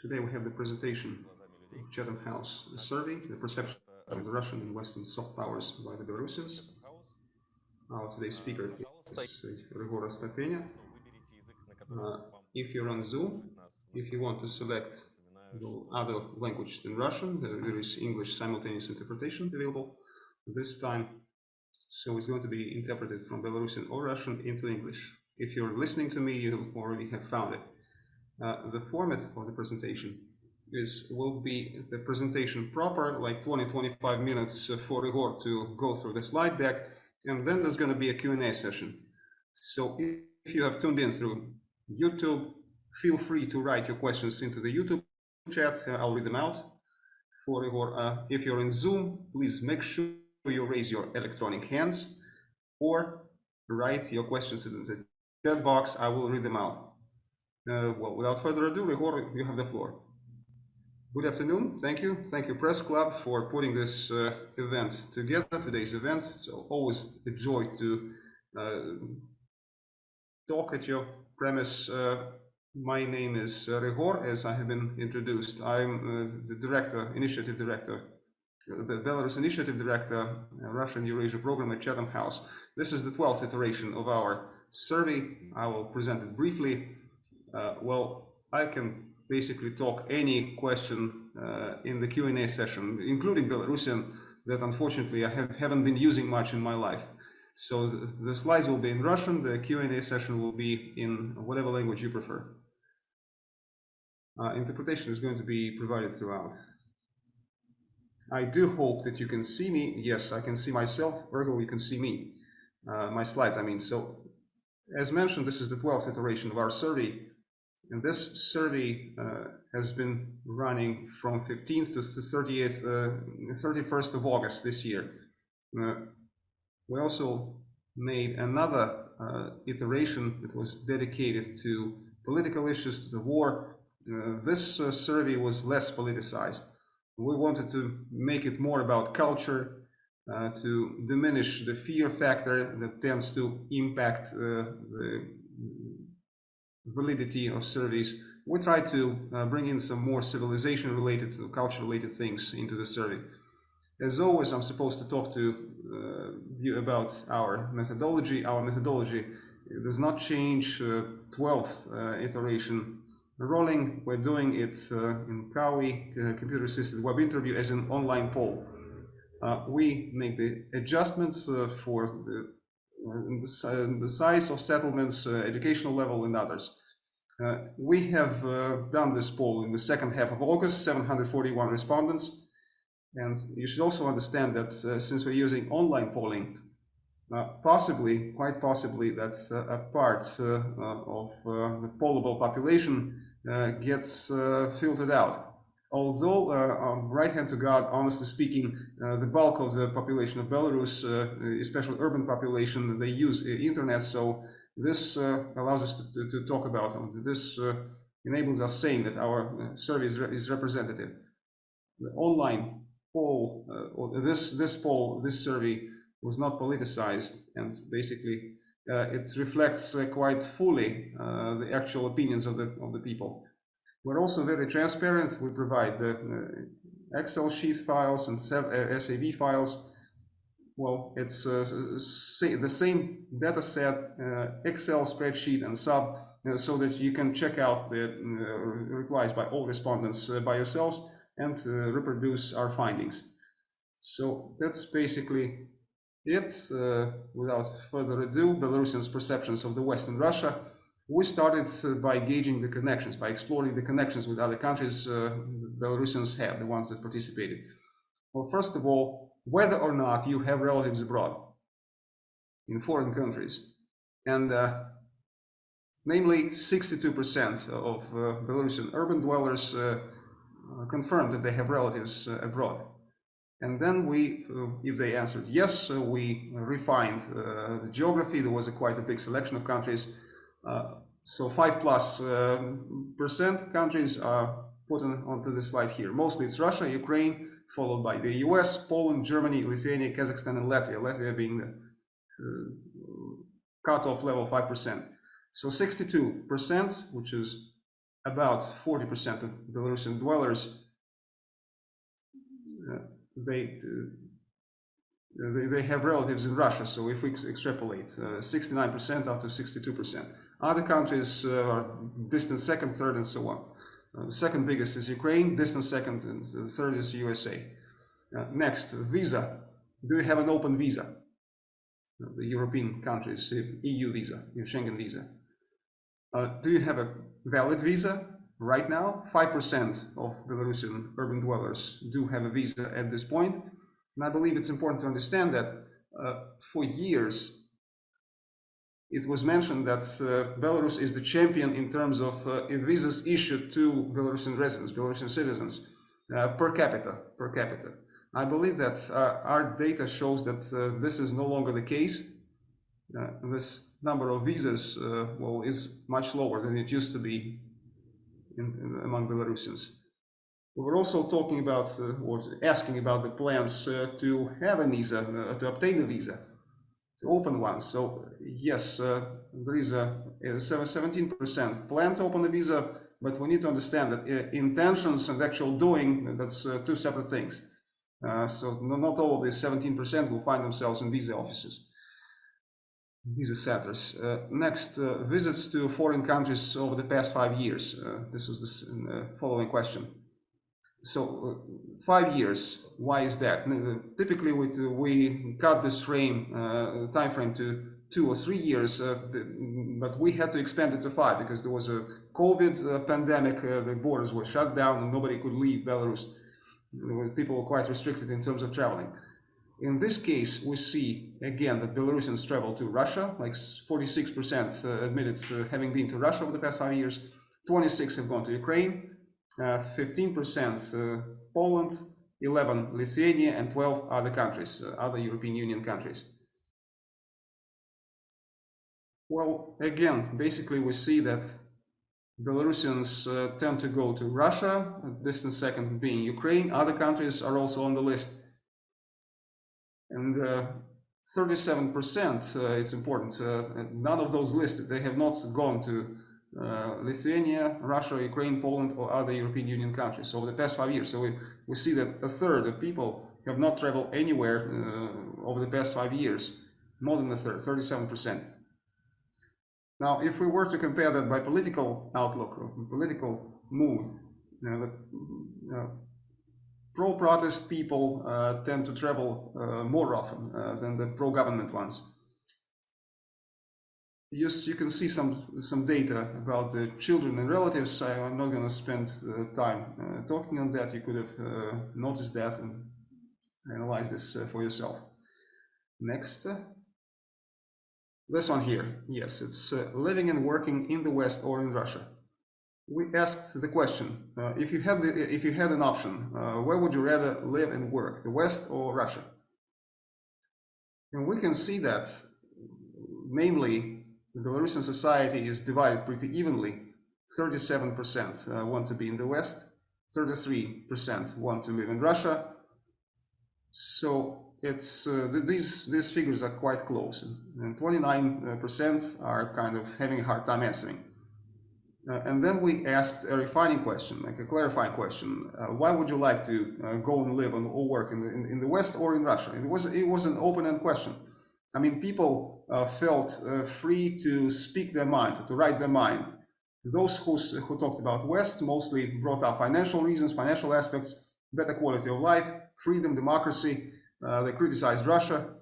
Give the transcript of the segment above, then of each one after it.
Today we have the presentation of Chatham House the survey, the perception of the Russian and Western soft powers by the Belarusians. Our today's speaker is Ryhor Astapenia. Uh, if you're on Zoom, if you want to select the other language than Russian, there is English simultaneous interpretation available this time. So it's going to be interpreted from Belarusian or Russian into English. If you're listening to me, you already have found it. Uh, the format of the presentation is will be the presentation proper, like 20-25 minutes for Igor to go through the slide deck, and then there's going to be a Q&A session. So if you have tuned in through YouTube, feel free to write your questions into the YouTube chat. Uh, I'll read them out for Igor. Uh, if you're in Zoom, please make sure you raise your electronic hands or write your questions in the chat box. I will read them out. Uh, well, without further ado, Igor, you have the floor. Good afternoon. Thank you. Thank you, Press Club, for putting this uh, event together, today's event. It's always a joy to uh, talk at your premise. Uh, my name is uh, Ryhor, as I have been introduced. I'm uh, the director, initiative director, the Belarus initiative director, Russian Eurasia program at Chatham House. This is the 12th iteration of our survey. I will present it briefly. Well, I can basically talk any question uh, in the Q&A session, including Belarusian, that unfortunately I have, haven't been using much in my life. So the, the slides will be in Russian, the Q&A session will be in whatever language you prefer. Uh, interpretation is going to be provided throughout. I do hope that you can see me. Yes, I can see myself. Ergo, you can see me. Uh, my slides, I mean. So, as mentioned, this is the 12th iteration of our survey. And this survey uh, has been running from 15th to the 30th, uh, 31st of August this year. Uh, we also made another uh, iteration that was dedicated to political issues, to the war. Uh, this uh, survey was less politicized. We wanted to make it more about culture, to diminish the fear factor that tends to impact the validity of surveys, we try to uh, bring in some more civilization related, culture related things into the survey. As always, I'm supposed to talk to uh, you about our methodology. Our methodology does not change. Uh, 12th uh, iteration rolling. We're doing it uh, in CAWI, uh, computer assisted web interview, as an online poll. we make the adjustments for the the, size of settlements, uh, educational level, and others. Uh, we have uh, done this poll in the second half of August, 741 respondents. And you should also understand that uh, since we're using online polling, uh, possibly, quite possibly, that uh, a part of the pollable population gets filtered out. Although, um, right hand to God, honestly speaking, the bulk of the population of Belarus, especially urban population, they use internet, so this uh, allows us to, to, to, talk about, this uh, enables us saying that our uh, survey is, re is representative. The online poll, this, this poll, this survey was not politicized and basically uh, it reflects uh, quite fully uh, the actual opinions of the of the people. We're also very transparent. We provide the Excel sheet files and SAV files well, it's uh, the same data set, uh, Excel spreadsheet and sub, uh, so that you can check out the uh, replies by all respondents uh, by yourselves and uh, reproduce our findings. So that's basically it. without further ado, Belarusians' perceptions of the West and Russia. We started by gauging the connections, by exploring the connections with other countries Belarusians have, the ones that participated. Well, first of all, whether or not you have relatives abroad in foreign countries. And uh, namely, 62% of uh, Belarusian urban dwellers uh, confirmed that they have relatives uh, abroad. And then we, uh, if they answered yes, we refined uh, the geography. There was a quite a big selection of countries. So five plus percent countries are put on, onto the slide here. Mostly it's Russia, Ukraine, followed by the US, Poland, Germany, Lithuania, Kazakhstan, and Latvia. Latvia being the uh, cutoff level 5%. So 62%, which is about 40% of Belarusian dwellers, uh, they, uh, they, have relatives in Russia. So if we extrapolate, 69% uh, up to 62%. Other countries uh, are distant second, third, and so on. Uh, second biggest is Ukraine, distant second, and third is USA. next, visa. Do you have an open visa? the European countries, EU visa, Schengen visa. Uh, do you have a valid visa right now? 5% of Belarusian urban dwellers do have a visa at this point. And I believe it's important to understand that uh, for years, it was mentioned that uh, Belarus is the champion in terms of uh, visas issued to Belarusian residents, Belarusian citizens, uh, per capita, per capita. I believe that uh, our data shows that uh, this is no longer the case. Uh, this number of visas well, is much lower than it used to be in, in, among Belarusians. We were also talking about or asking about the plans to have a visa, to obtain a visa open one. So yes, uh, there is a 17% plan to open the visa, but we need to understand that uh, intentions and actual doing, that's uh, two separate things. So not all of the 17% will find themselves in visa offices, visa centers. Uh, next, uh, visits to foreign countries over the past five years. Uh, this is the following question. So uh, five years, why is that? Uh, typically, we, uh, we cut this frame, time frame to two or three years, but we had to expand it to five because there was a COVID pandemic, the borders were shut down and nobody could leave Belarus people were quite restricted in terms of traveling. In this case, we see again that Belarusians travel to Russia, like 46% uh, admitted uh, having been to Russia over the past five years, 26 have gone to Ukraine, 15% uh, Poland, 11 Lithuania, and 12 other countries, other European Union countries. Well, again, basically we see that Belarusians uh, tend to go to Russia, distant second being Ukraine. Other countries are also on the list. And 37%, uh, uh, it's important, uh, none of those listed, they have not gone to uh, Lithuania, Russia, Ukraine, Poland, or other European Union countries So over the past five years. So we, we see that a third of people have not traveled anywhere uh, over the past five years, more than a third, 37%. Now, if we were to compare that by political outlook, or political mood, you know, the pro-protest people uh, tend to travel uh, more often uh, than the pro-government ones. You can see some some data about the children and relatives. I, am not going to spend uh, time uh, talking on that. You could have uh, noticed that and analyze this for yourself. Next. This one here, yes, it's uh, living and working in the West or in Russia. We asked the question: uh, if you had the, if you had an option, uh, where would you rather live and work, the West or Russia? And we can see that, namely, the Belarusian society is divided pretty evenly. 37% uh, want to be in the West, 33% want to live in Russia. So it's uh, these these figures are quite close, and 29% are kind of having a hard time answering. Uh, and then we asked a refining question, like a clarifying question: uh, Why would you like to uh, go and live and, or work in the, in, in, the West or in Russia? It was it was an open-end question. I mean, people uh, felt uh, free to speak their mind, to write their mind. Those who who talked about West mostly brought up financial reasons, financial aspects, better quality of life, freedom, democracy uh, they criticized Russia.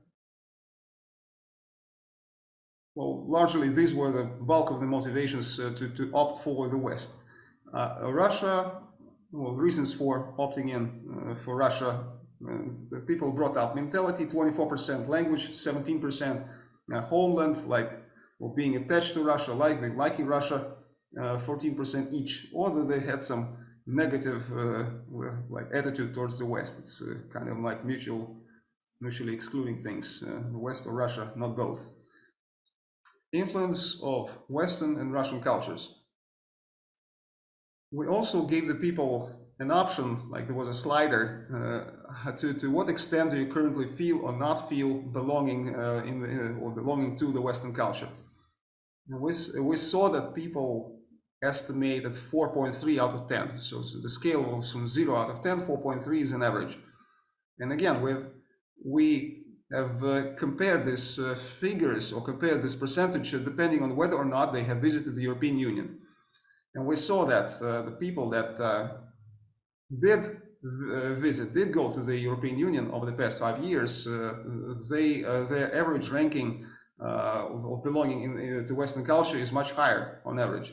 Well, largely these were the bulk of the motivations uh, to, to opt for the West. Uh, Russia, well, reasons for opting in uh, for Russia, people brought up mentality, 24% language, 17% uh, homeland, like well, being attached to Russia, like, liking Russia, 14% each, or they had some negative like attitude towards the West. It's kind of like mutual mutually excluding things, uh, the West or Russia, not both. Influence of Western and Russian cultures. We also gave the people an option, like there was a slider, uh, to, to what extent do you currently feel or not feel belonging uh, in the, uh, or belonging to the Western culture. We, we saw that people estimate at 4.3 out of 10. So, so, the scale was from 0 out of 10, 4.3 is an average. And again, we've, we have uh, compared these uh, figures or compared this percentage depending on whether or not they have visited the European Union. And we saw that uh, the people that uh, did uh, visit, did go to the European Union over the past five years, uh, they their average ranking of belonging in, in, to Western culture is much higher on average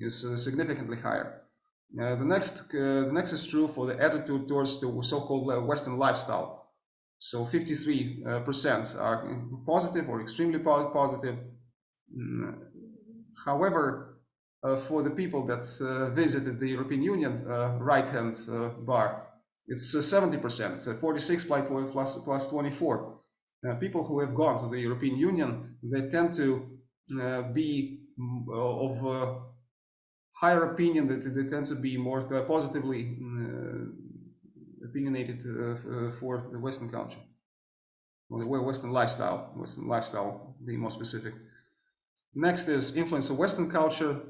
is uh, significantly higher. Uh, the next uh, the next is true for the attitude towards the so-called Western lifestyle. So 53% are positive or extremely positive. Mm, however, uh, for the people that uh, visited the European Union uh, right-hand bar, it's 70%, so 46 plus, plus 24. people who have gone to the European Union, they tend to be of higher opinion that they tend to be more uh, positively uh, opinionated uh, for the Western culture Western lifestyle, Western lifestyle being more specific. Next is influence of Western culture.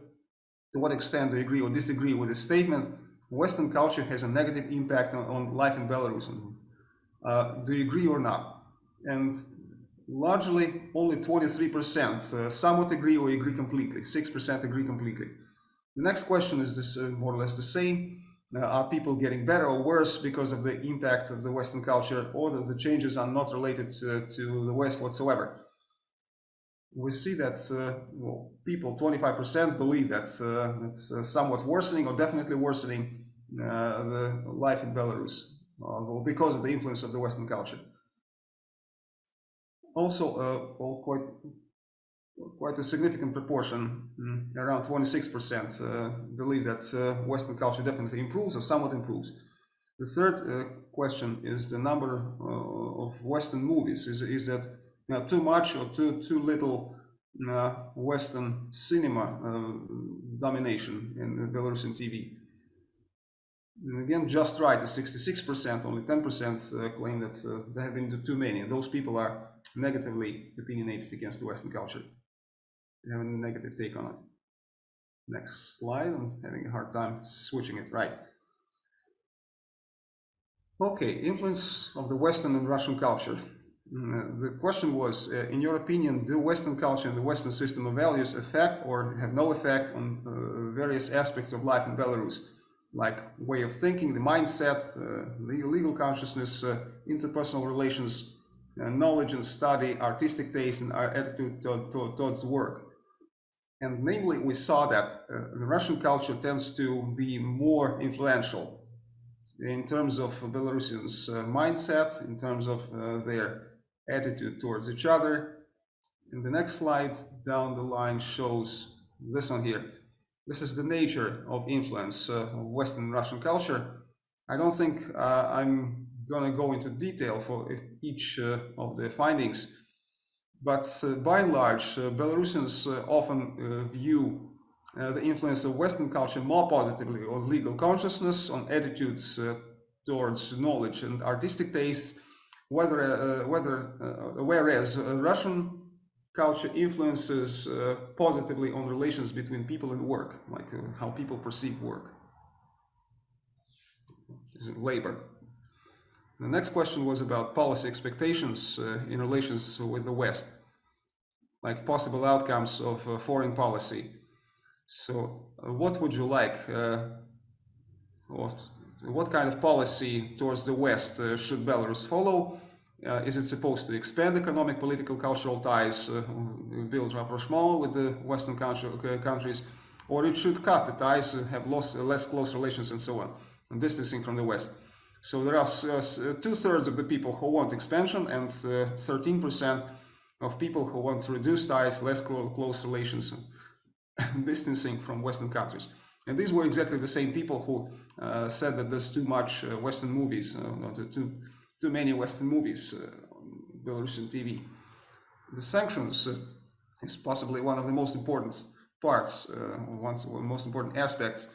To what extent do you agree or disagree with the statement? Western culture has a negative impact on, on life in Belarus. Uh, do you agree or not? And largely only 23% uh, somewhat agree or agree completely. 6% agree completely. The next question is this uh, more or less the same. Uh, are people getting better or worse because of the impact of the Western culture or that the changes are not related to, to the West whatsoever? We see that uh, well, people, 25% believe that uh, it's uh, somewhat worsening or definitely worsening uh, the life in Belarus well, because of the influence of the Western culture. Also, well, quite quite a significant proportion, mm, around 26%, uh, believe that uh, Western culture definitely improves or somewhat improves. The third uh, question is the number uh, of Western movies. Is, is that too much or too, too little uh, Western cinema uh, domination in Belarusian TV? And again, just right is 66%, only 10% claim that there have been too many. And those people are negatively opinionated against the Western culture They have a negative take on it. Next slide, I'm having a hard time switching it right. Okay, influence of the Western and Russian culture. Mm, the question was, uh, in your opinion, do Western culture and the Western system of values affect or have no effect on uh, various aspects of life in Belarus, like way of thinking, the mindset, uh, legal, legal consciousness, uh, interpersonal relations, uh, knowledge and study, artistic taste, and our attitude to, to, towards work? And namely, we saw that uh, the Russian culture tends to be more influential in terms of Belarusians' uh, mindset, in terms of uh, their attitude towards each other. And the next slide down the line shows this one here. This is the nature of influence uh, of Western Russian culture. I don't think uh, I'm going to go into detail for each uh, of the findings but uh, by and large, uh, Belarusians uh, often view the influence of Western culture more positively on legal consciousness, on attitudes towards knowledge and artistic tastes, whether, whether, whereas Russian culture influences uh, positively on relations between people and work, like uh, how people perceive work. Labor? The next question was about policy expectations uh, in relations with the West, like possible outcomes of uh, foreign policy. So uh, what would you like? Uh, what, what kind of policy towards the West uh, should Belarus follow? Uh, is it supposed to expand economic, political, cultural ties, build rapprochement with the Western countries, or it should cut the ties, have less, less close relations and so on, and distancing from the West? So there are uh, uh, two-thirds of the people who want expansion and 13% uh, of people who want to reduce ties, less close relations, distancing from Western countries. And these were exactly the same people who uh, said that there's too much uh, Western movies, uh, too, too many Western movies on Belarusian TV. The sanctions is possibly one of the most important parts, one of the most important aspects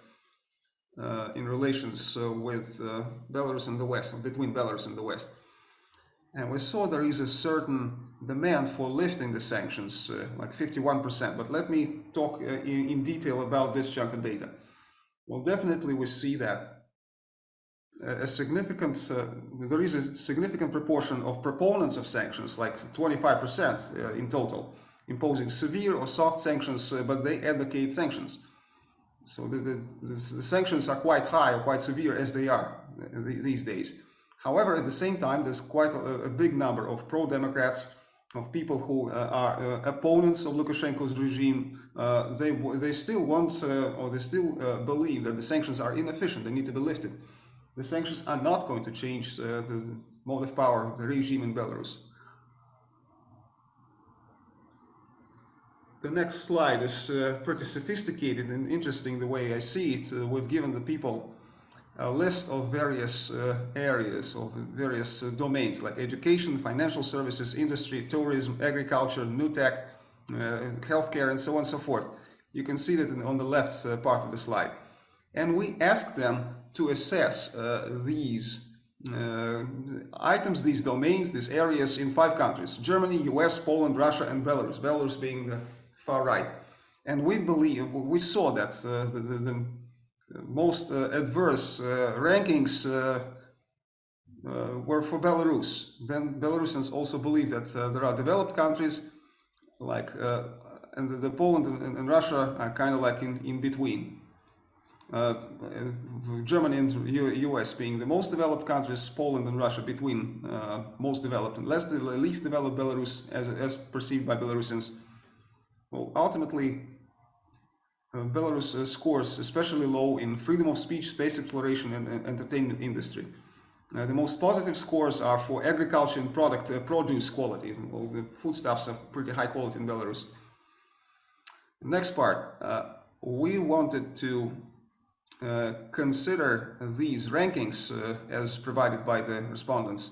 uh, in relations uh, with uh, Belarus and the West, between Belarus and the West. and we saw there is a certain demand for lifting the sanctions, like 51%. But let me talk in, in, detail about this chunk of data. Well, definitely we see that a significant, uh, there is a significant proportion of proponents of sanctions, like 25% uh, in total, imposing severe or soft sanctions, uh, but they advocate sanctions. So the, the, the, sanctions are quite high or quite severe as they are uh, these days. However, at the same time, there's quite a, a big number of pro-Democrats, of people who uh, are uh, opponents of Lukashenko's regime. Uh, they, they still want uh, or they still uh, believe that the sanctions are inefficient, they need to be lifted. The sanctions are not going to change uh, the mode of power of the regime in Belarus. The next slide is pretty sophisticated and interesting the way I see it. we've given the people a list of various uh, areas of various uh, domains like education, financial services, industry, tourism, agriculture, new tech, uh, healthcare, and so on and so forth. You can see that on the left uh, part of the slide. And we ask them to assess uh, these uh, items, these domains, these areas in five countries, Germany, US, Poland, Russia, and Belarus, Belarus being the far right. And we believe, we saw that the, the, the most uh, adverse uh, rankings uh, were for Belarus. Then Belarusians also believe that there are developed countries like and the, the Poland and, and, Russia are kind of like in, in between. Uh, Germany and U US being the most developed countries, Poland and Russia between uh, most developed and less, least developed Belarus as, as perceived by Belarusians. Well, ultimately, uh, Belarus uh, scores especially low in freedom of speech, space exploration, and, and entertainment industry. Uh, the most positive scores are for agriculture and product uh, produce quality. The foodstuffs are pretty high quality in Belarus. Next part, uh, we wanted to consider these rankings as provided by the respondents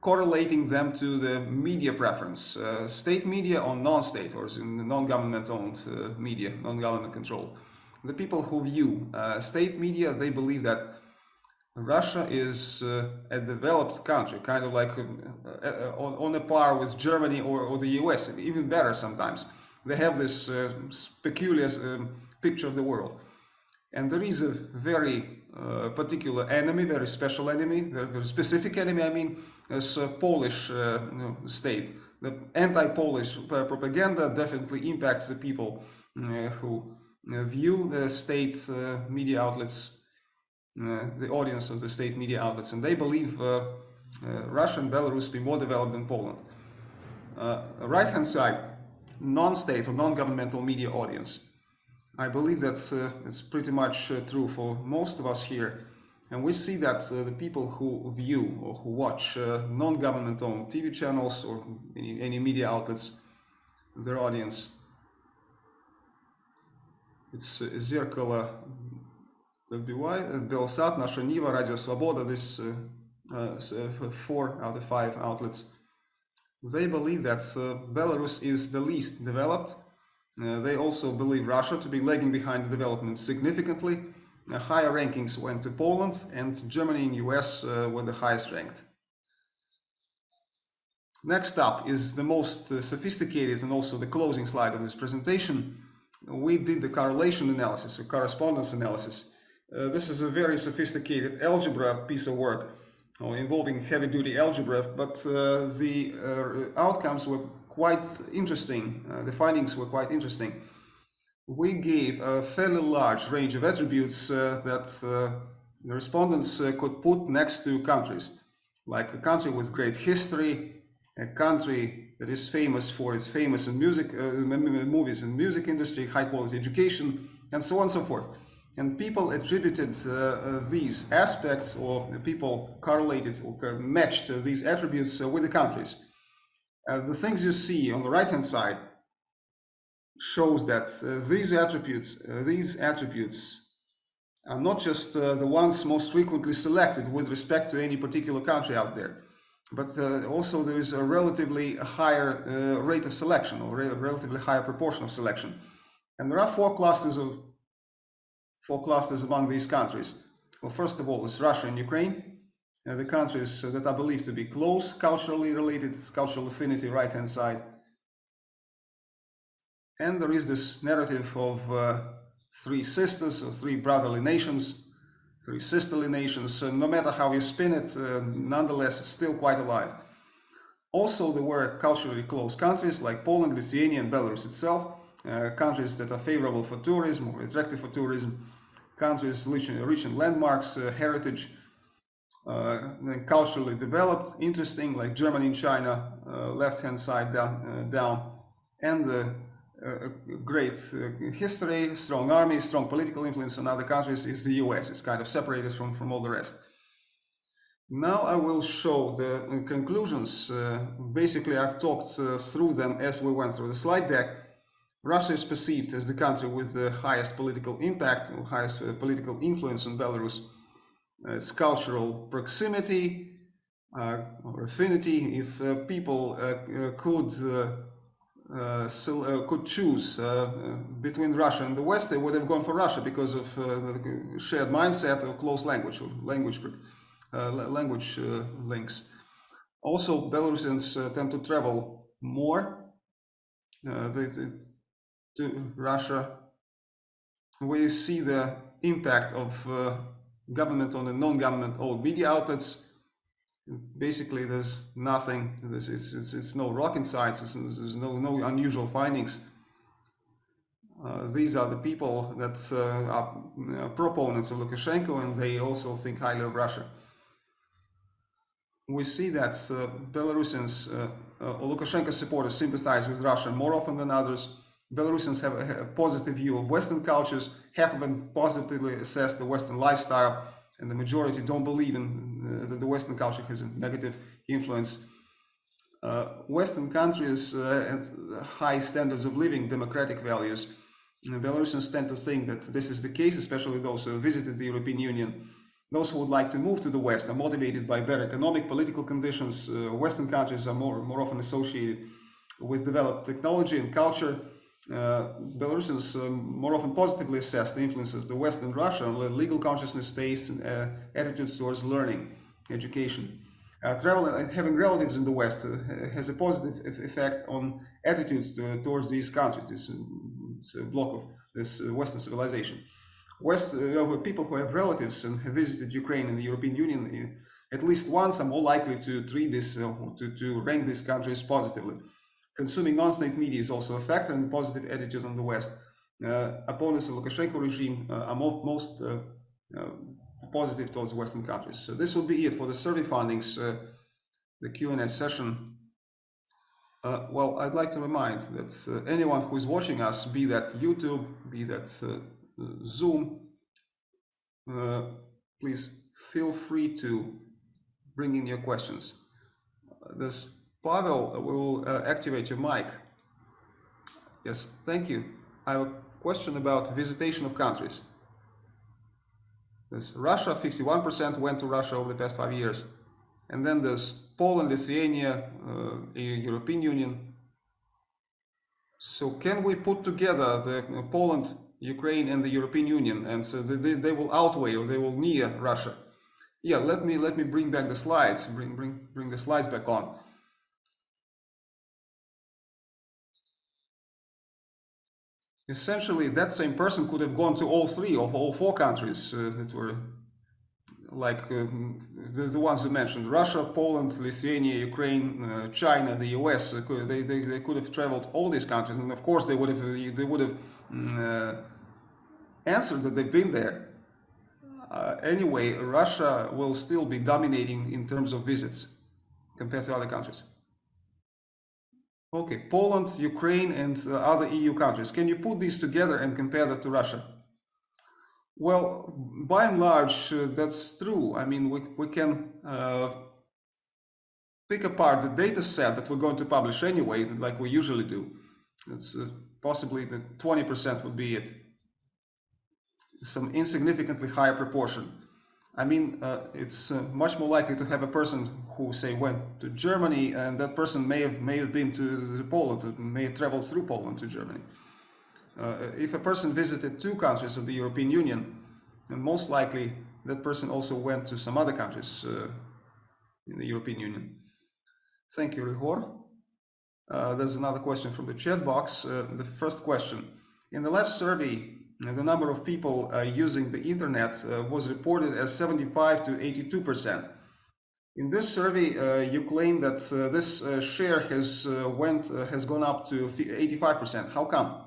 correlating them to the media preference, uh, state media or non-state or non-government owned uh, media, non-government controlled. The people who view uh, state media, they believe that Russia is uh, a developed country, kind of like uh, uh, on, on, a par with Germany or, or, the US, even better sometimes. They have this peculiar um, picture of the world. And there is a very particular enemy, very special enemy, very, specific enemy, I mean, as a Polish uh, state. The anti-Polish propaganda definitely impacts the people uh, who uh, view the state media outlets, the audience of the state media outlets, and they believe Russia and Belarus be more developed than Poland. right-hand side, non-state or non-governmental media audience. I believe that uh, it's pretty much uh, true for most of us here. And we see that uh, the people who view or who watch uh, non-government owned TV channels or any, any, media outlets, their audience, it's uh, Zerkalo, LBY, Belsat, Nasha Niva, Radio Svoboda, uh, uh, four out of five outlets, they believe that uh, Belarus is the least developed. They also believe Russia to be lagging behind the development significantly higher rankings went to Poland and Germany and US uh, were the highest ranked. Next up is the most uh, sophisticated and also the closing slide of this presentation. We did the correlation analysis, or correspondence analysis. Uh, this is a very sophisticated algebra piece of work uh, involving heavy-duty algebra, but uh, the uh, outcomes were quite interesting. the findings were quite interesting we gave a fairly large range of attributes uh, that uh, the respondents uh, could put next to countries, like a country with great history, a country that is famous for its famous and music uh, movies and music industry, high quality education, and so on and so forth. And people attributed uh, uh, these aspects, or people correlated or matched these attributes with the countries. The things you see on the right hand side shows that uh, these attributes, uh, these attributes are not just uh, the ones most frequently selected with respect to any particular country out there, but uh, also there is a relatively higher uh, rate of selection or a relatively higher proportion of selection. And there are four clusters of four clusters among these countries. Well, first of all, is Russia and Ukraine. Uh, the countries that are believed to be close culturally related, cultural affinity, right hand side. And there is this narrative of uh, three sisters or three brotherly nations, three sisterly nations. So no matter how you spin it, uh, nonetheless, it's still quite alive. Also, there were culturally close countries like Poland, Lithuania, and Belarus itself, uh, countries that are favorable for tourism or attractive for tourism, countries rich in, rich in landmarks, uh, heritage, uh, culturally developed, interesting, like Germany and China, uh, left-hand side down, uh, down, and the uh, great history, strong army, strong political influence on other countries is the US. It's kind of separated from, from all the rest. Now I will show the conclusions. Uh, basically, I've talked uh, through them as we went through the slide deck. Russia is perceived as the country with the highest political impact, highest uh, political influence on Belarus. Its cultural proximity uh, or affinity. If uh, people uh, could so, could choose between Russia and the West, they would have gone for Russia because of the shared mindset of close language, or language uh, language uh, links. Also, Belarusians uh, tend to travel more they, they, to Russia. We see the impact of government on the non-government owned media outlets basically there's nothing it's, it's, it's no rocket science there's, there's no no unusual findings uh, these are the people that uh, are uh, proponents of Lukashenko and they also think highly of Russia we see that uh, Belarusians uh, uh, Lukashenko supporters sympathize with Russia more often than others. Belarusians have a, a, positive view of Western cultures, half of them positively assess the Western lifestyle, and the majority don't believe in that the Western culture has a negative influence. Uh, Western countries uh, have high standards of living, democratic values. And Belarusians tend to think that this is the case, especially those who visited the European Union those who would like to move to the West are motivated by better economic, political conditions. Uh, Western countries are more, more often associated with developed technology and culture. Uh, Belarusians um, more often positively assess the influence of the West and Russia on legal consciousness, tastes, and uh, attitudes towards learning, education. Uh, travel and having relatives in the West uh, has a positive effect on attitudes to, towards these countries, this, this block of this uh, Western civilization. West uh, people who have relatives and have visited Ukraine and the European Union uh, at least once are more likely to treat this, uh, to, to rank these countries positively. Consuming non-state media is also a factor in the positive attitude on the West. Uh, opponents of Lukashenko regime uh, are mo most uh, positive towards Western countries. So this will be it for the survey findings, the Q&A session. well, I'd like to remind that anyone who is watching us, be that YouTube, be that Zoom, uh, please feel free to bring in your questions. This Pavel will uh, activate your mic. Yes, thank you. I have a question about visitation of countries. This Russia, 51% went to Russia over the past five years. And then there's Poland, Lithuania, uh, European Union. So can we put together the uh, Poland Ukraine and the European Union, and so they, they will outweigh or they will near Russia. Yeah, let me let me bring back the slides. Bring bring bring the slides back on. Essentially, that same person could have gone to all three of all four countries uh, that were like um, the, the ones you mentioned Russia, Poland, Lithuania, Ukraine, uh, China, the US. Uh, they, they, they could have traveled all these countries, and of course, they would have they would have mm, uh, answered that they've been there. Uh, anyway, Russia will still be dominating in terms of visits compared to other countries. Okay, Poland, Ukraine, and uh, other EU countries. Can you put these together and compare that to Russia? Well, by and large, uh, that's true. I mean, we, we can uh, pick apart the data set that we're going to publish anyway, like we usually do. It's uh, possibly the 20% would be it some insignificantly higher proportion. I mean, uh, it's uh, much more likely to have a person who, say, went to Germany, and that person may have may have been to Poland, may have traveled through Poland to Germany. Uh, if a person visited two countries of the European Union, then most likely that person also went to some other countries, uh, in the European Union. Thank you, Ryhor. Uh, there's another question from the chat box. Uh, the first question. In the last survey, the number of people uh, using the internet uh, was reported as 75 to 82 percent. In this survey, uh, you claim that this share has went has gone up to 85 percent. How come?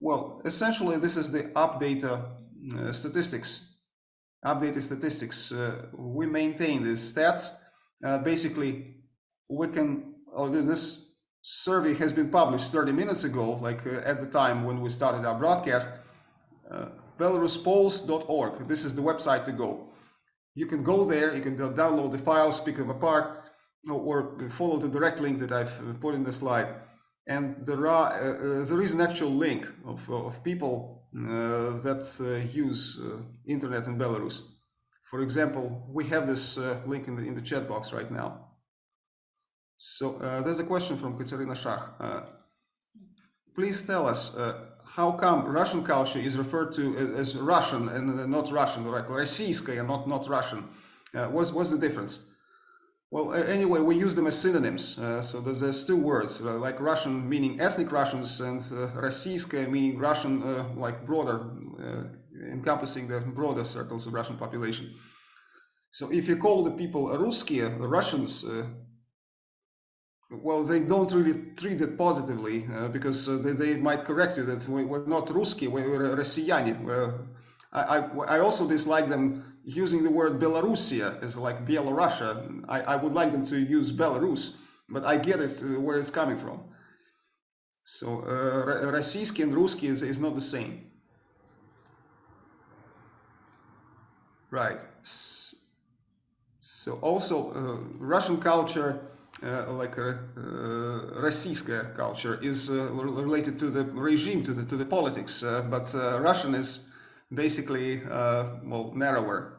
Well, essentially, this is the update statistics. Updated statistics. we maintain these stats. basically, we can. Oh, this survey has been published 30 minutes ago, like uh, at the time when we started our broadcast, uh, belaruspolls.org. This is the website to go. You can go there, you can download the files, pick them apart, or follow the direct link that I've uh, put in the slide. And there are uh, uh there is an actual link of, of people uh, that uh, use internet in Belarus. For example, we have this link in the in the chat box right now. So uh, there's a question from Katerina Shach. Uh, please tell us uh, how come Russian culture is referred to as Russian and not Russian, like Российская, not not Russian. Uh, what's what's the difference? Well, anyway, we use them as synonyms. Uh, so there's, there's, two words, uh, like Russian meaning ethnic Russians and uh, Российская meaning Russian, like broader, encompassing the broader circles of Russian population. So if you call the people Русские, the Russians, well, they don't really treat it positively uh, because uh, they, they, might correct you that we, are not Ruski, we're Россияне. Uh, I, I, I, also dislike them using the word Belarusia as like Bielorussia. I, I would like them to use Belarus, but I get it uh, where it's coming from. So uh, Российский and Русский is, is not the same. Right. So also uh, Russian culture uh, like a, uh, uh culture is uh, related to the regime, to the to the politics, uh, but uh, Russian is basically well narrower.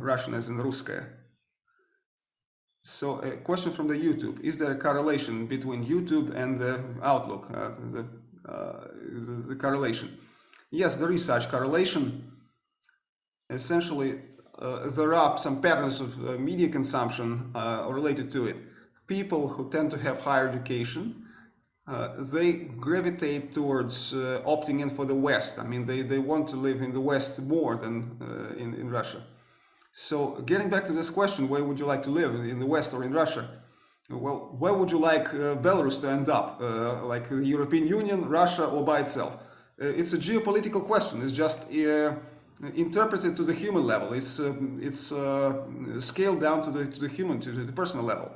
Russian as in Ruskaya. So a question from the YouTube: Is there a correlation between YouTube and the outlook? The, the the correlation. Yes, there is such correlation. Essentially, uh, there are some patterns of uh, media consumption uh, related to it. People who tend to have higher education, they gravitate towards opting in for the West. I mean, they, they want to live in the West more than in, in Russia. So getting back to this question, where would you like to live, in the West or in Russia? Well, where would you like uh, Belarus to end up? Uh, like the European Union, Russia, or by itself? Uh, it's a geopolitical question. It's just interpreted to the human level. It's uh, it's uh, scaled down to the to the human to the personal level.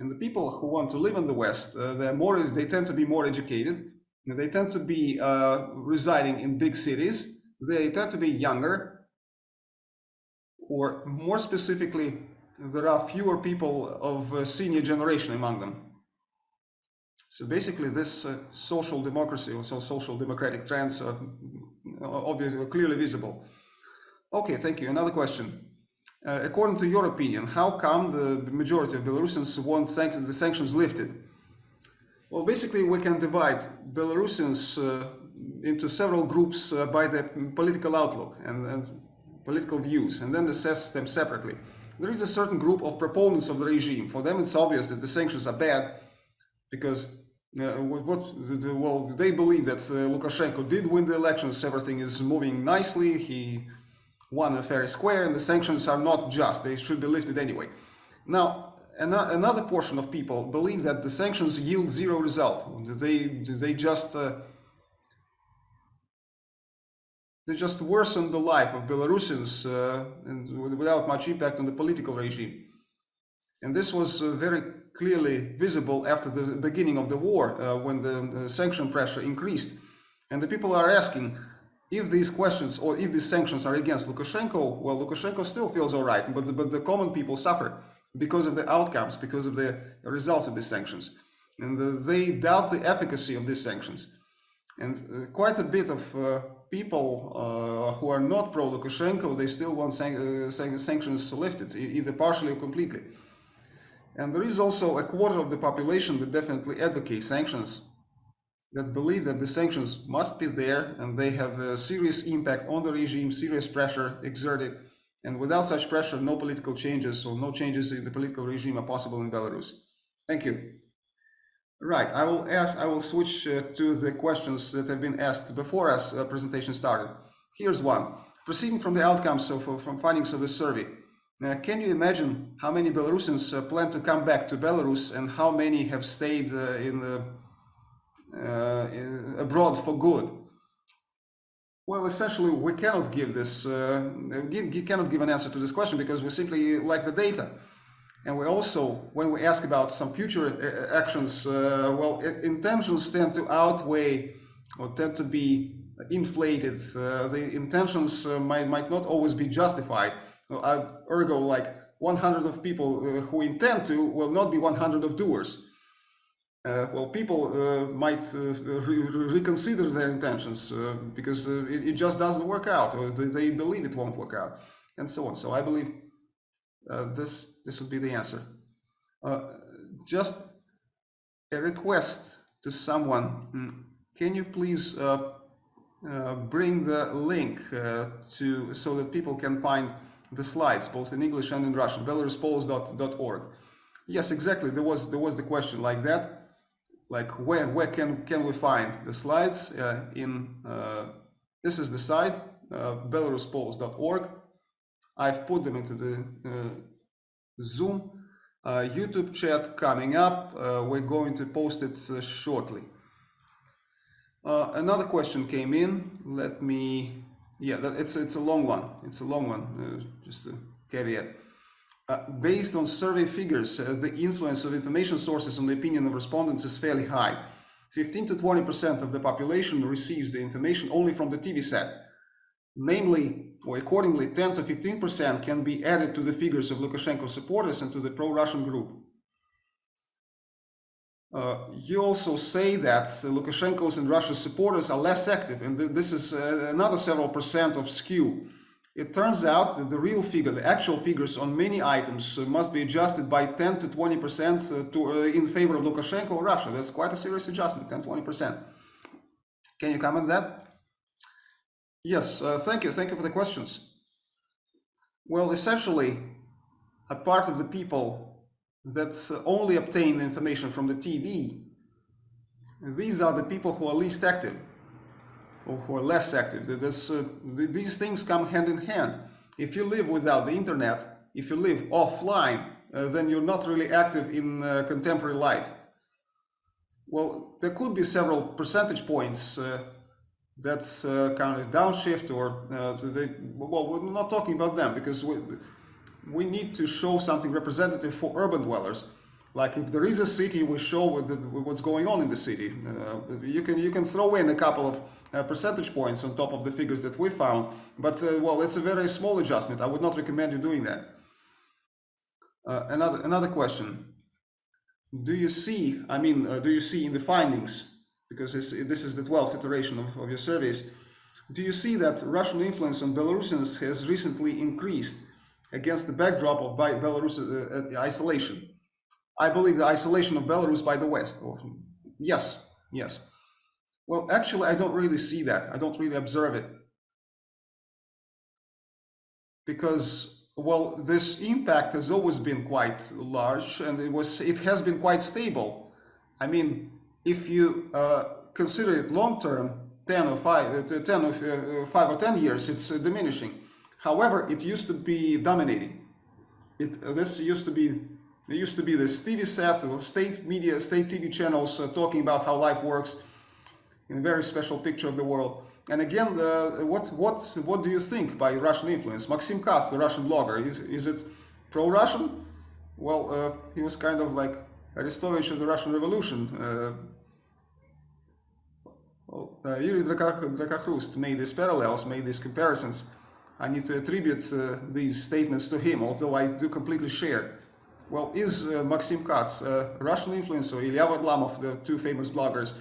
And the people who want to live in the West, uh, they're more they tend to be more educated. They tend to be residing in big cities. They tend to be younger, or more specifically, there are fewer people of senior generation among them. So basically, this uh, social democracy or so social democratic trends obviously clearly visible. Okay, thank you. Another question. Uh, according to your opinion, how come the majority of Belarusians want the sanctions lifted? Well, basically, we can divide Belarusians uh, into several groups uh, by their political outlook and, and, political views, and then assess them separately. There is a certain group of proponents of the regime. For them, it's obvious that the sanctions are bad because uh, what the, well they believe that uh, Lukashenko did win the elections. Everything is moving nicely. He won a fair square and the sanctions are not just they should be lifted anyway. Now an another portion of people believe that the sanctions yield zero result. They they just uh, they just worsen the life of Belarusians uh, and without much impact on the political regime. And this was uh, very clearly visible after the beginning of the war uh, when the uh, sanction pressure increased. And the people are asking if these questions or if these sanctions are against Lukashenko, well, Lukashenko still feels all right, but the, but the common people suffer because of the outcomes, because of the results of these sanctions. And the, they doubt the efficacy of these sanctions. And uh, quite a bit of uh, people uh, who are not pro-Lukashenko, they still want san uh, sanctions lifted, either partially or completely. And there is also a quarter of the population that definitely advocate sanctions, that believe that the sanctions must be there and they have a serious impact on the regime, serious pressure exerted And without such pressure, no political changes or no changes in the political regime are possible in Belarus. Thank you. Right, I will ask, I will switch uh, to the questions that have been asked before as uh, presentation started. Here's one. Proceeding from the outcomes of, from findings of the survey, uh, can you imagine how many Belarusians uh, plan to come back to Belarus and how many have stayed uh, in the, in, abroad for good? Well, essentially, we cannot give this, give, cannot give an answer to this question because we simply lack the data. And we also, when we ask about some future uh, actions, uh, well, intentions tend to outweigh or tend to be inflated. Uh, the intentions uh, might, might not always be justified. Uh, ergo, like 100 of people uh, who intend to will not be 100 of doers. well, people might re reconsider their intentions because it, it, just doesn't work out, or they, believe it won't work out, and so on. So I believe uh, this this would be the answer. Uh, just a request to someone. Hmm, can you please uh, uh, bring the link uh, to so that people can find the slides both in English and in Russian? belaruspolls.org. Yes, exactly. There was there was the question like that. Like where where can can we find the slides uh, in? this is the site belaruspolls.org I've put them into the uh, Zoom uh, YouTube chat coming up. Uh, we're going to post it shortly. another question came in. Let me, yeah, it's it's a long one. It's a long one. just a caveat. Uh, based on survey figures, uh, the influence of information sources on the opinion of respondents is fairly high. 15 to 20% of the population receives the information only from the TV set. Namely, or accordingly 10 to 15% can be added to the figures of Lukashenko supporters and to the pro-Russian group. Uh, you also say that Lukashenko's and Russia's supporters are less active, and th this is uh, another several percent of skew. It turns out that the real figure, the actual figures on many items, uh, must be adjusted by 10 to 20 percent uh, uh, in favor of Lukashenko or Russia. That's quite a serious adjustment, 10 20 percent. Can you comment that? Yes, thank you. Thank you for the questions. Well, essentially, a part of the people that only obtain information from the TV, these are the people who are least active or who are less active. This, uh, these things come hand in hand. If you live without the internet, if you live offline, uh, then you're not really active in uh, contemporary life. Well, there could be several percentage points uh, that's uh, kind of downshift or uh, they, well we're not talking about them because we, we need to show something representative for urban dwellers. Like if there is a city we show what's going on in the city. Uh, you can you can throw in a couple of uh, percentage points on top of the figures that we found but uh, well it's a very small adjustment. I would not recommend you doing that. Uh, another another question. Do you see I mean do you see in the findings because this is the 12th iteration of, of your surveys, do you see that Russian influence on Belarusians has recently increased against the backdrop of Belarus uh, uh, isolation? I believe the isolation of Belarus by the West. yes, yes. Well, actually, I don't really see that. I don't really observe it. Because, well, this impact has always been quite large and it was it has been quite stable. I mean, if you uh, consider it long term, 10 or 5, uh, 10 or uh, 5 or 10 years, it's diminishing. However, it used to be dominating. It, uh, this used to be there used to be this TV set, state media, state TV channels uh, talking about how life works in a very special picture of the world. And again, the, what what what do you think by Russian influence? Maxim Katz, the Russian blogger, is is it pro-Russian? Well, he was kind of like Arestovich of the Russian Revolution. Uh, well, uh, Yuri Drakakhrust made these parallels, made these comparisons. I need to attribute uh, these statements to him, although I do completely share. Well, is uh, Maxim Katz a Russian influencer, Ilya Varlamov, the two famous bloggers,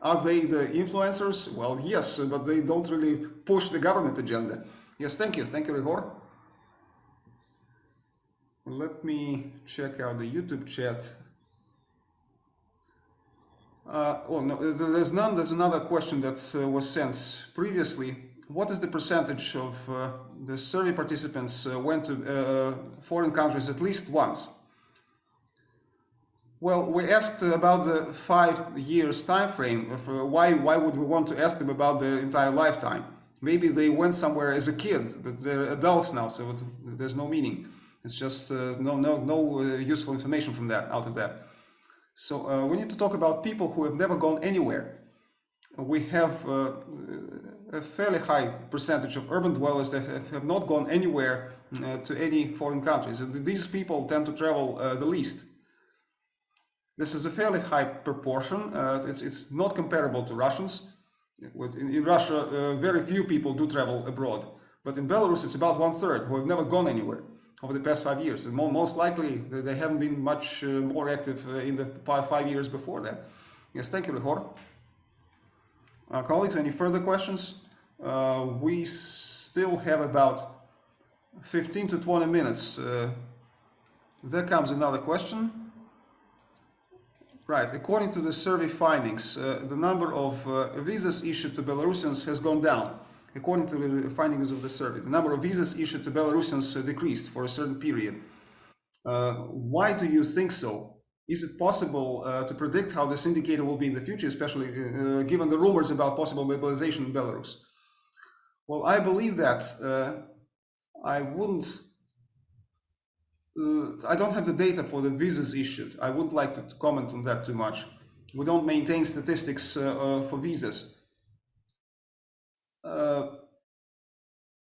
are they the influencers? Well, yes, but they don't really push the government agenda. Yes, thank you. Thank you, Ryhor. Let me check out the YouTube chat. Uh, oh no, there's none. There's another question that uh, was sent previously. What is the percentage of uh, the survey participants uh, went to uh, foreign countries at least once? Well, we asked about the five years time frame. Uh, why, why would we want to ask them about their entire lifetime? Maybe they went somewhere as a kid, but they're adults now, so there's no meaning. It's just uh, no, no, no uh, useful information from that out of that. So uh, we need to talk about people who have never gone anywhere. We have uh, a fairly high percentage of urban dwellers that have, not gone anywhere uh, to any foreign countries. And these people tend to travel uh, the least. This is a fairly high proportion. Uh, it's, it's not comparable to Russians. In, in Russia, uh, very few people do travel abroad. But in Belarus, it's about one third who have never gone anywhere over the past five years. And most likely, they haven't been much uh, more active uh, in the five, years before that. Yes, thank you, Ryhor. Uh, colleagues, any further questions? Uh, we still have about 15 to 20 minutes. Uh, there comes another question. Right, according to the survey findings, uh, the number of uh, visas issued to Belarusians has gone down. According to the findings of the survey, the number of visas issued to Belarusians uh, decreased for a certain period. Why do you think so? Is it possible uh, to predict how this indicator will be in the future, especially uh, given the rumors about possible mobilization in Belarus? Well, I believe that I wouldn't uh, I don't have the data for the visas issued. I wouldn't like to comment on that too much. We don't maintain statistics uh, uh, for visas.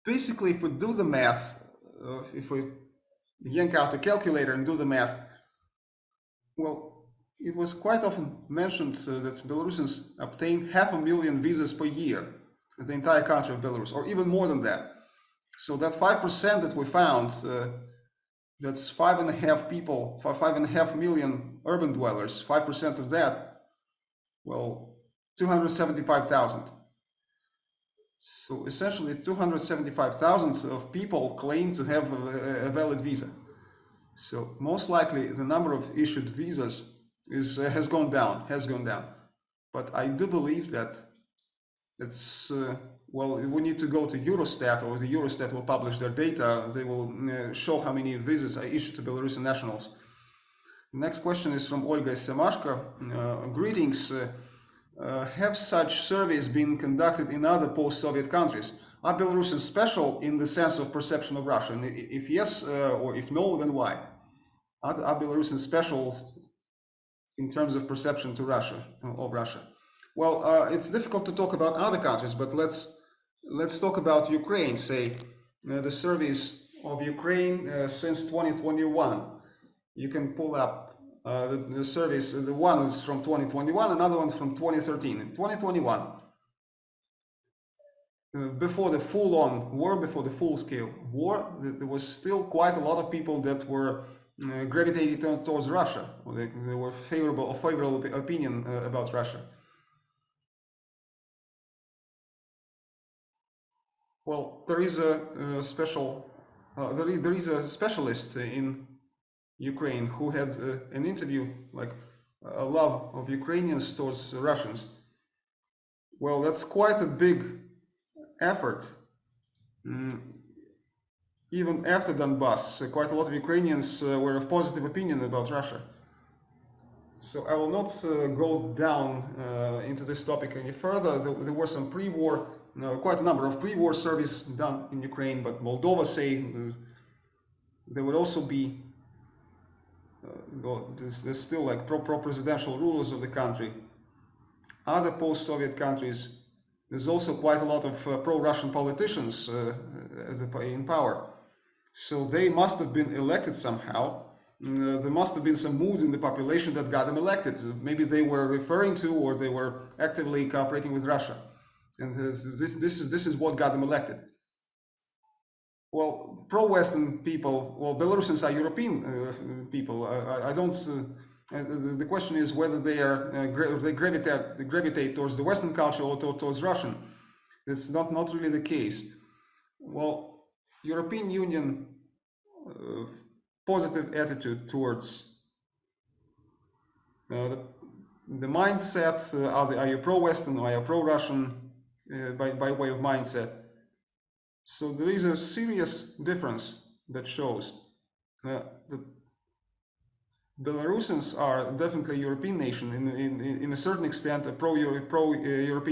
basically, if we do the math, if we yank out the calculator and do the math, well, it was quite often mentioned uh, that Belarusians obtain half a million visas per year in the entire country of Belarus, or even more than that. So that 5% that we found uh, that's five and a half people, five and a half million urban dwellers, 5% of that, well, 275,000. So essentially 275,000 of people claim to have a, a, valid visa. So most likely the number of issued visas is uh, has gone down, has gone down. But I do believe that it's uh, well, we need to go to Eurostat, or the Eurostat will publish their data. They will uh, show how many visas are issued to Belarusian nationals. Next question is from Olga Semashko. Uh, greetings. Uh, uh, have such surveys been conducted in other post-Soviet countries? Are Belarusians special in the sense of perception of Russia? And if yes, uh, or if no, then why? Are, are Belarusians special in terms of perception to Russia, of Russia? Well, uh, it's difficult to talk about other countries, but let's let's talk about Ukraine, say, uh, the surveys of Ukraine uh, since 2021. You can pull up uh, the, the surveys, the one is from 2021, another one from 2013. In 2021, uh, before the full-on war, before the full-scale war, there was still quite a lot of people that were uh, gravitating towards Russia. They, they, were favorable, or favorable opinion uh, about Russia. Well, there is a, a special, uh, there, there is a specialist in Ukraine who had uh, an interview, like a love of Ukrainians towards Russians. Well, that's quite a big effort. Mm, even after Donbass, uh, quite a lot of Ukrainians uh, were of positive opinion about Russia. So I will not uh, go down uh, into this topic any further. There, there were some pre-war quite a number of pre-war service done in Ukraine, but Moldova say uh, there would also be uh, there's, there's, still like pro-presidential rulers of the country. Other post-Soviet countries, there's also quite a lot of uh, pro-Russian politicians uh, in power. So they must have been elected somehow. Uh, there must have been some moods in the population that got them elected. Maybe they were referring to or they were actively cooperating with Russia and this this is this is what got them elected. Well, pro-Western people, well, Belarusians are European uh, people. I, I don't. Uh, the question is whether they are uh, they gravitate they gravitate towards the Western culture or to towards Russian. That's not not really the case. Well, European Union uh, positive attitude towards uh, the, the mindset. Uh, are, they, are you pro-Western or are you pro-Russian? Uh, by, by way of mindset. So there is a serious difference that shows uh, the Belarusians are definitely a European nation, in, in, in a certain extent a pro-European pro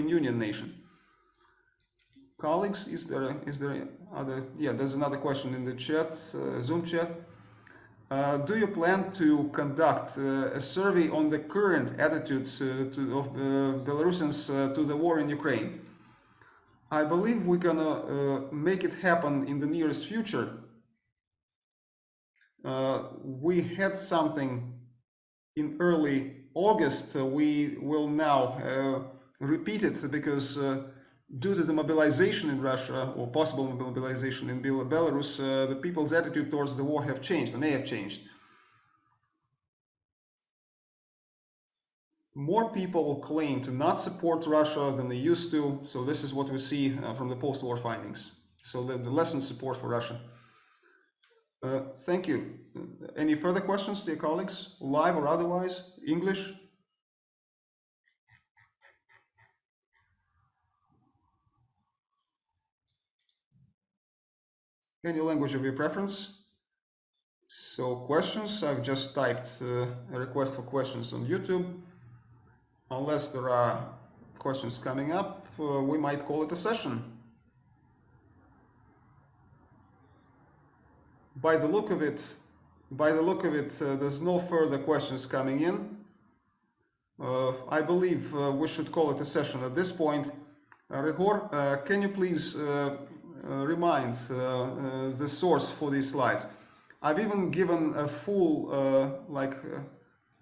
Union nation. Colleagues, is there is there other? Yeah, there's another question in the chat, uh, Zoom chat. Uh, do you plan to conduct uh, a survey on the current attitude uh, to, of uh, Belarusians uh, to the war in Ukraine? I believe we're gonna make it happen in the nearest future we had something in early August. Uh, we will now uh, repeat it because due to the mobilization in Russia or possible mobilization in Belarus, the people's attitude towards the war have changed, and may have changed. more people claim to not support Russia than they used to. So this is what we see uh, from the post-war findings. So the, the lessened support for Russia. Uh, thank you. Any further questions, dear colleagues, live or otherwise? English? Any language of your preference? So questions, I've just typed uh, a request for questions on YouTube. Unless there are questions coming up, uh, we might call it a session. By the look of it, by the look of it, uh, there's no further questions coming in. Uh, I believe uh, we should call it a session at this point. Uh, Ryhor, uh, can you please uh, remind the source for these slides? I've even given a full, like,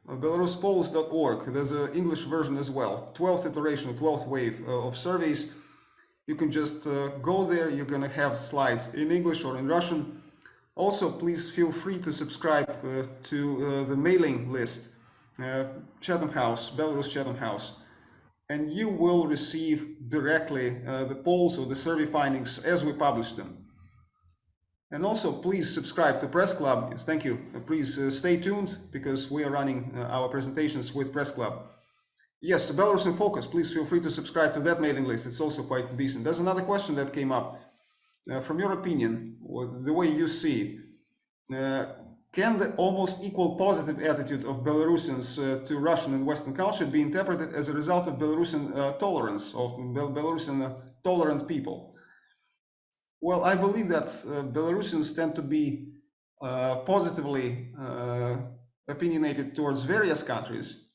belaruspolls.org. There's an English version as well. 12th iteration, 12th wave of surveys. You can just go there. You're going to have slides in English or in Russian also, please feel free to subscribe uh, to uh, the mailing list, uh, Chatham House, Belarus Chatham House, and you will receive directly uh, the polls or the survey findings as we publish them. And also, please subscribe to Press Club. Yes, thank you. Uh, please uh, stay tuned because we are running our presentations with Press Club. Yes, Belarus in Focus. Please feel free to subscribe to that mailing list. It's also quite decent. There's another question that came up uh, from your opinion, the way you see, uh, can the almost equal positive attitude of Belarusians uh, to Russian and Western culture be interpreted as a result of Belarusian uh, tolerance, of Bel Belarusian tolerant people? Well, I believe that Belarusians tend to be positively opinionated towards various countries.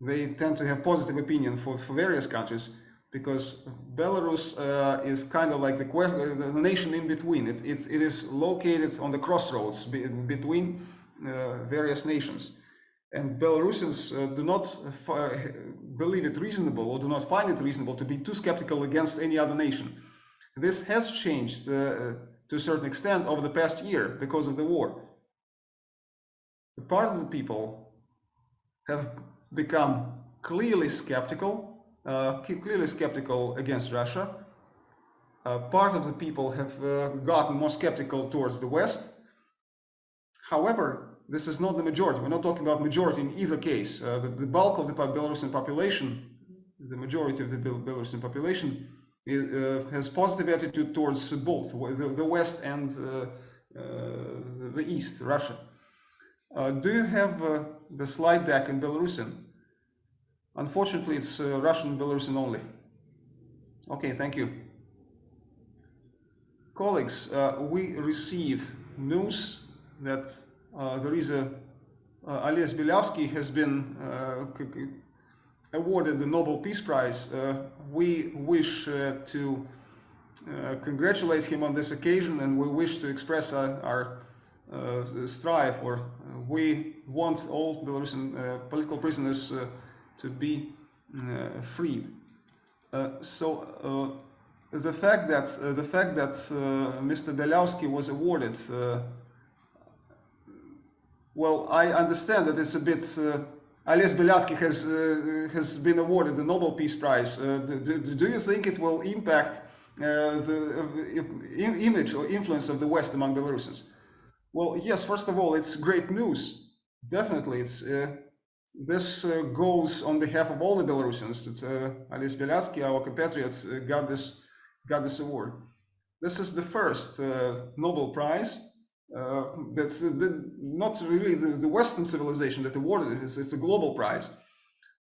They tend to have positive opinion for, for various countries because Belarus uh, is kind of like the, the, nation in between. It, it, it is located on the crossroads be between uh, various nations. And Belarusians uh, do not believe it reasonable or do not find it reasonable to be too skeptical against any other nation. This has changed uh, to a certain extent over the past year because of the war. The part of the people have become clearly skeptical clearly skeptical against Russia. Uh, part of the people have uh, gotten more skeptical towards the West. However, this is not the majority. We're not talking about majority in either case. Uh, the, the, bulk of the Belarusian population, the majority of the Belarusian population, uh, has positive attitude towards both the, the West and uh, the East, Russia. do you have the slide deck in Belarusian? Unfortunately, it's uh, Russian Belarusian only. Okay, thank you. Colleagues, uh, we receive news that uh, there is a uh, Bialiatski has been uh, awarded the Nobel Peace Prize. Uh, we wish uh, to congratulate him on this occasion and we wish to express our strive or we want all Belarusian political prisoners to be uh, freed. Uh, so uh, the fact that the fact that Mr. Bialiatski was awarded well, I understand that it's a bit. Uh, Ales Bialiatski has uh, has been awarded the Nobel Peace Prize. Uh, do, do, you think it will impact the image or influence of the West among Belarusians? Well, yes. First of all, it's great news. Definitely, it's this uh, goes on behalf of all the Belarusians that uh, Ales Bialiatski, our compatriots, uh, got this got this award. This is the first Nobel Prize that's the, not really the, the, Western civilization that awarded it. It's, it's, a global prize.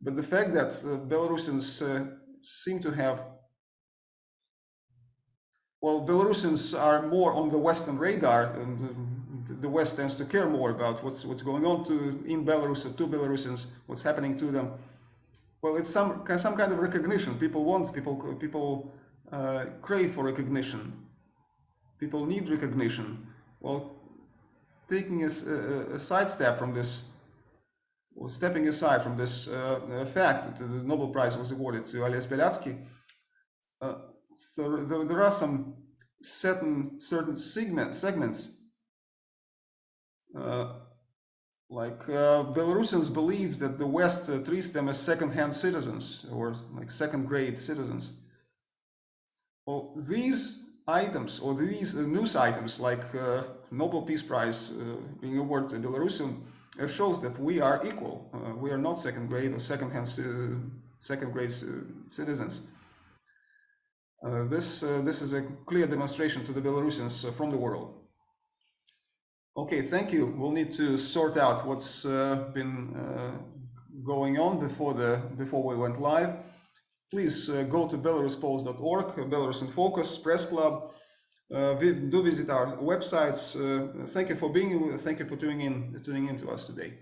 But the fact that Belarusians seem to have well, Belarusians are more on the Western radar, and the West tends to care more about what's what's going on to in Belarus or to Belarusians, what's happening to them. Well, it's some some kind of recognition. People want people people uh, crave for recognition. People need recognition. Well, taking a, a, a sidestep from this, or stepping aside from this uh, fact that the Nobel Prize was awarded to Ales Bialiatski, uh, there, there, are some certain certain segment, segments uh, like uh, Belarusians believe that the West uh, treats them as second-hand citizens or like second-grade citizens. Well, these items or these uh, news items like uh, Nobel Peace Prize uh, being awarded to Belarusian shows that we are equal. we are not second-grade or second-hand second-grade citizens. Uh, this, uh, this is a clear demonstration to the Belarusians uh, from the world. Okay, thank you. We'll need to sort out what's been going on before, the, before we went live. Please go to belaruspolls.org, Belarus in Focus, Press Club, uh, do visit our websites. Uh, thank you for being. Thank you for tuning in, tuning in to us today.